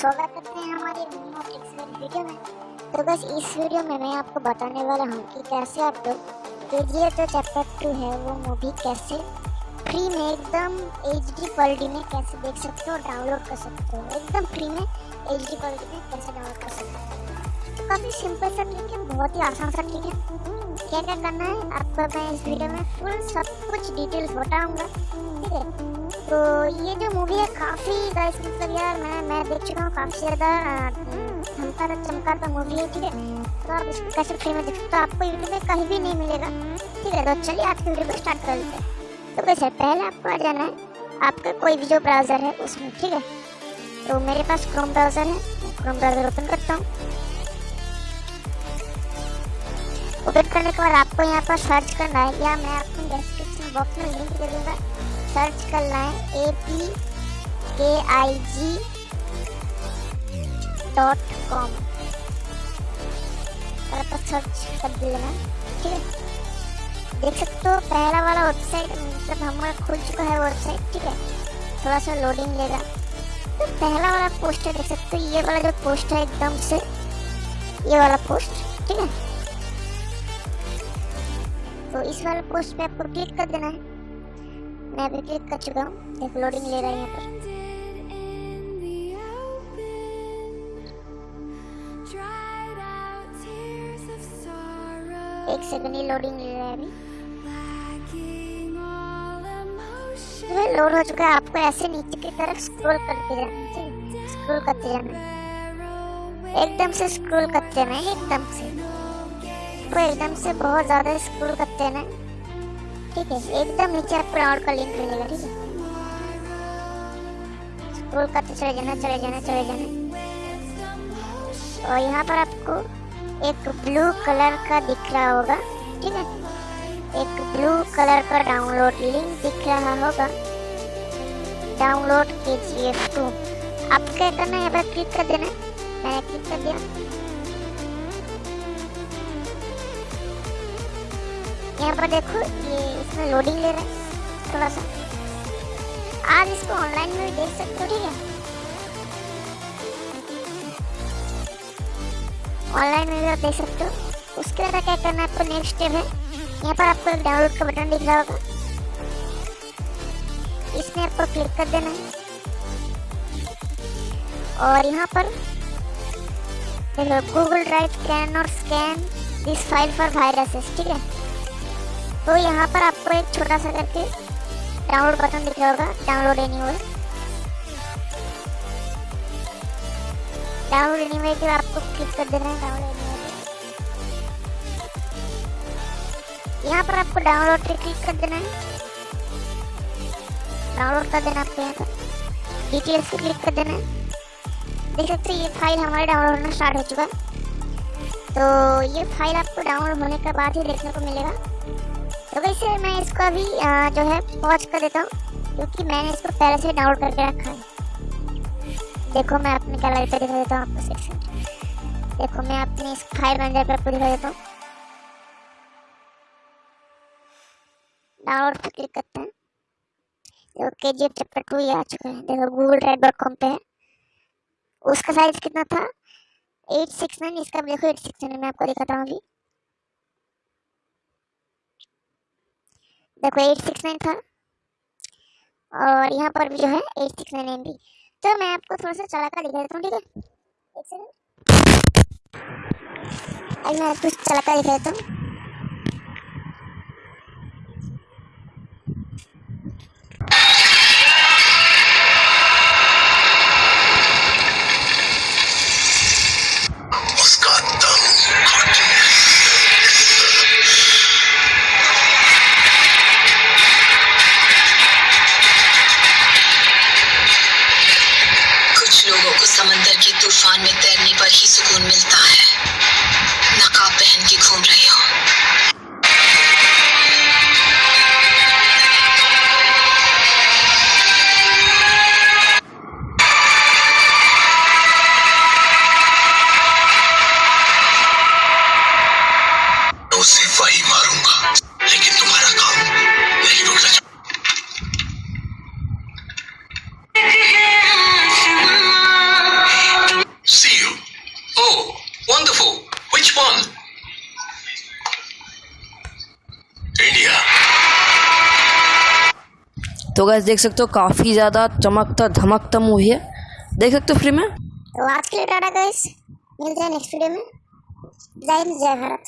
स्वागत करते हैं हमारे वीडियो में। तो बस इस वीडियो में मैं आपको बताने वाला हूँ कि कैसे आप लोग के जी जो चैप्टर टू है, वो मूवी कैसे फ्री में एकदम एच डी क्वालिटी में कैसे देख सकते हो डाउनलोड कर सकते हो। एकदम फ्री में एच डी क्वालिटी में कैसे डाउनलोड कर सकते हो। काफ़ी सिंपल सा ट्रिक है, बहुत ही आसान सा ट्रिक है। क्या क्या करना है, आपको मैं इस वीडियो में फुल सब कुछ डिटेल्स बताऊँगा, ठीक है? तो ये जो मूवी है, काफ़ी गाइस मतलब यार मैं मैं देख चुका हूँ, काफ़ी ज़्यादा चमका का मूवी है, ठीक है? तो आप इसको कैसे फ्री में देख सकते हो आपको यूट्यूब में कहीं भी नहीं मिलेगा, ठीक है? तो चलिए आज की वीडियो को स्टार्ट कर लेते हैं। तो कैसे पहले आपको आ जाना है, आपका कोई भी जो ब्राउज़र है उसमें, ठीक है? तो मेरे पास क्रोम ब्राउज़र है क्रोम ब्राउज़र ओपन करता हूँ। ओपन करने के बाद आपको यहाँ पर सर्च करना है। या मैं आपको डिस्क्रिप्शन बॉक्स में लिंक दे दूँगा। सर्च करना है A P K I G dot com search कर देना ठीक है? देख सकते हो, पहला वाला वेबसाइट मतलब हमारा खुल चुका है वेबसाइट ठीक है? थोड़ा सा लोडिंग लेगा। तो पहला वाला पोस्ट है देख सकते हो, ये वाला जो पोस्ट है एकदम से, ये वाला पोस्ट ठीक है? तो इस वाले पोस्ट पे आपको क्लिक कर देना है। मैं अभी क्लिक कर चुका हूँ। देख लोडिंग ले रहा है यहाँ पर। एक सेकंड ही लोडिंग ले रहा है अभी। तो लोड हो चुका है। आपको ऐसे नीचे की तरफ़ स्क्रॉल करते जाना है स्क्रॉल करते जाना एकदम से स्क्रॉल करते जाना एकदम से। तो एकदम से बहुत ज़्यादा स्क्रॉल करते जाना ठीक है, एकदम नीचे आपको डाउनलोड का लिंक मिलेगा, ठीक है? स्क्रॉल करते चले जाना चले जाना चले जाना। और यहाँ पर आपको एक ब्लू कलर का दिख रहा होगा, ठीक है? एक ब्लू कलर का डाउनलोड लिंक दिख रहा होगा। डाउनलोड के जी एफ़ टू आप क्या करना है यहाँ पर क्लिक कर देना। मैंने क्लिक कर दिया। यहाँ पर देखो, ये इसमें लोडिंग ले रहा है थोड़ा सा आज इसको ऑनलाइन में भी देख सकते हो, ठीक है? ऑनलाइन में भी आप देख सकते हो। उसके बाद क्या करना है, आपको नेक्स्ट स्टेप है। यहाँ पर आपको डाउनलोड का बटन दिख रहा होगा। इसमें आपको क्लिक कर देना है। और यहाँ पर Google drive can not scan this file for viruses ठीक है? तो यहाँ पर आपको एक छोटा सा करके डाउनलोड बटन दिख रहा होगा डाउनलोड एनीवेयर डाउनलोड एनीवेयर के आपको क्लिक कर देना है डाउनलोड एनीवेयर यहाँ पर आपको डाउनलोड पे क्लिक कर देना है। डाउनलोड कर देना आपको यहाँ पर। डिटेल्स पे क्लिक कर देना है। देख सकते ये फ़ाइल हमारे डाउनलोड होना स्टार्ट हो चुका। है तो ये फ़ाइल आपको डाउनलोड होने के बाद ही देखने को मिलेगा। तो वैसे मैं इसको अभी जो है पॉज कर देता हूँ, क्योंकि मैंने इसको पहले से डाउनलोड करके रखा है। देखो, मैं अपने गैलरी पे दिखा देता हूँ आपको सेक्शन देखो, मैं अपने इस फ़ाइल मैनेजर पर आपको दिखा देता हूँ। डाउनलोड पर क्लिक करते हैं। देखो के जी एफ़ चैप्टर टू ये आ चुका है। देखो गूगल ड्राइव डॉट कॉम पे है। उसका साइज़ कितना था? एट सिक्स नाइन इसका देखो एट सिक्स नाइन मैं आपको दिखाता हूँ अभी। देखो एट सिक्स नाइन था। और यहाँ पर भी जो है एट सिक्स नाइन एम तो मैं आपको थोड़ा सा चला कर दिखा देता हूँ, ठीक है? एक सेकेंड अभी मैं आपको चला कर दिखा देता हूँ। तूफ़ान में तैरने पर ही सुकून मिलता है। नकाब पहन के घूम रहे हो। तो गैस देख सकते हो काफ़ी ज़्यादा चमकता, धमकता मूवी है। देख सकते हो फ्री में? तो आज के लिए टाटा गैस मिलते हैं नेक्स्ट वीडियो में। जय हिंद, जय भारत।